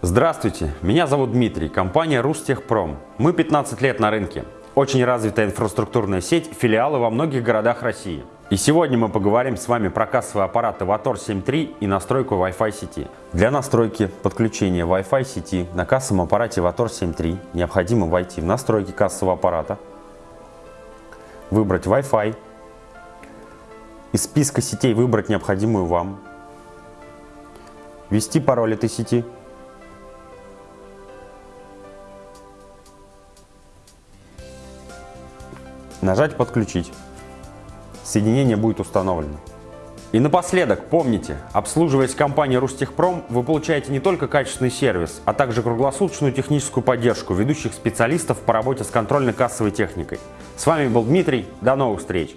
Здравствуйте, меня зовут Дмитрий, компания Рустехпром. Мы 15 лет на рынке. Очень развитая инфраструктурная сеть, филиалы во многих городах России. И сегодня мы поговорим с вами про кассовый аппарат Avator 7.3 и настройку Wi-Fi сети. Для настройки подключения Wi-Fi сети на кассовом аппарате Avator 7.3 необходимо войти в настройки кассового аппарата, выбрать Wi-Fi, из списка сетей выбрать необходимую вам, ввести пароль этой сети – Нажать «Подключить». Соединение будет установлено. И напоследок, помните, обслуживаясь компанией Рустехпром, вы получаете не только качественный сервис, а также круглосуточную техническую поддержку ведущих специалистов по работе с контрольно-кассовой техникой. С вами был Дмитрий, до новых встреч!